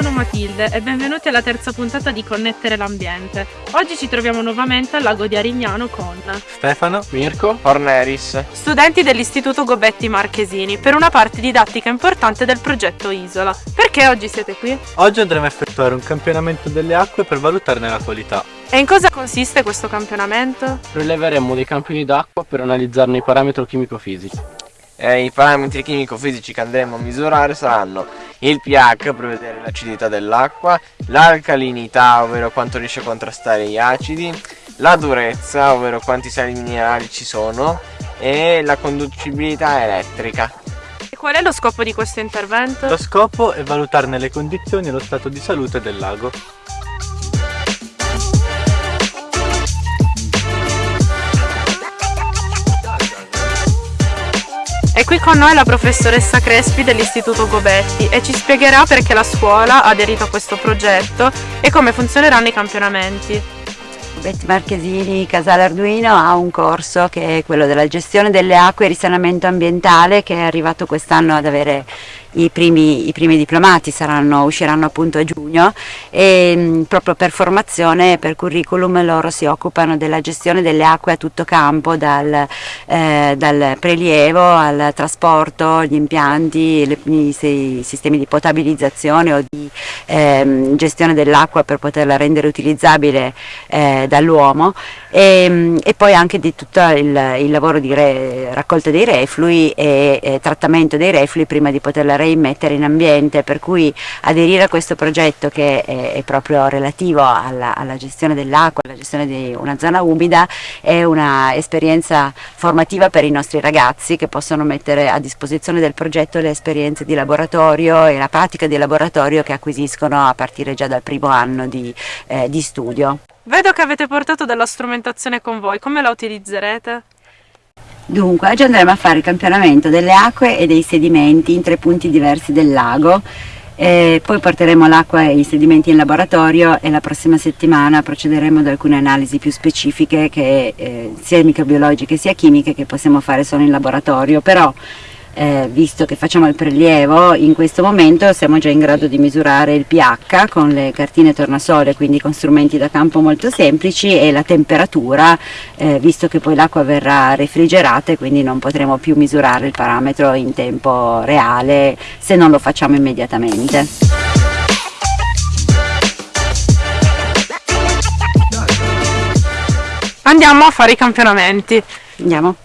Matilde e benvenuti alla terza puntata di Connettere l'ambiente. Oggi ci troviamo nuovamente al lago di Arignano con Stefano, Mirko, Orneris, studenti dell'Istituto Gobetti Marchesini per una parte didattica importante del progetto Isola. Perché oggi siete qui? Oggi andremo a effettuare un campionamento delle acque per valutarne la qualità. E in cosa consiste questo campionamento? rileveremo dei campioni d'acqua per analizzarne i parametri chimico-fisici. Eh, I parametri chimico-fisici che andremo a misurare saranno il pH per vedere l'acidità dell'acqua, l'alcalinità, ovvero quanto riesce a contrastare gli acidi, la durezza, ovvero quanti sali minerali ci sono, e la conducibilità elettrica. E qual è lo scopo di questo intervento? Lo scopo è valutarne le condizioni e lo stato di salute del lago. Qui con noi la professoressa Crespi dell'Istituto Gobetti e ci spiegherà perché la scuola ha aderito a questo progetto e come funzioneranno i campionamenti. Betty Marchesini Casale Arduino ha un corso che è quello della gestione delle acque e risanamento ambientale che è arrivato quest'anno ad avere i primi, i primi diplomati, saranno, usciranno appunto a giugno e mh, proprio per formazione e per curriculum loro si occupano della gestione delle acque a tutto campo, dal, eh, dal prelievo al trasporto, gli impianti, le, i, i sistemi di potabilizzazione o di ehm, gestione dell'acqua per poterla rendere utilizzabile eh, dall'uomo e, e, poi anche di tutto il, il lavoro di re, raccolta dei reflui e, e, trattamento dei reflui prima di poterla reimmettere in ambiente, per cui aderire a questo progetto che è, è proprio relativo alla, alla gestione dell'acqua, alla gestione di una zona umida, è un'esperienza formativa per i nostri ragazzi che possono mettere a disposizione del progetto le esperienze di laboratorio e la pratica di laboratorio che acquisiscono a partire già dal primo anno di, eh, di studio. Vedo che avete portato della strumentazione con voi, come la utilizzerete? Dunque, oggi andremo a fare il campionamento delle acque e dei sedimenti in tre punti diversi del lago. E poi porteremo l'acqua e i sedimenti in laboratorio e la prossima settimana procederemo ad alcune analisi più specifiche che eh, sia microbiologiche sia chimiche che possiamo fare solo in laboratorio. Però eh, visto che facciamo il prelievo, in questo momento siamo già in grado di misurare il pH con le cartine tornasole, quindi con strumenti da campo molto semplici e la temperatura, eh, visto che poi l'acqua verrà refrigerata e quindi non potremo più misurare il parametro in tempo reale se non lo facciamo immediatamente. Andiamo a fare i campionamenti. Andiamo.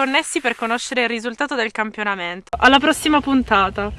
Connessi per conoscere il risultato del campionamento. Alla prossima puntata!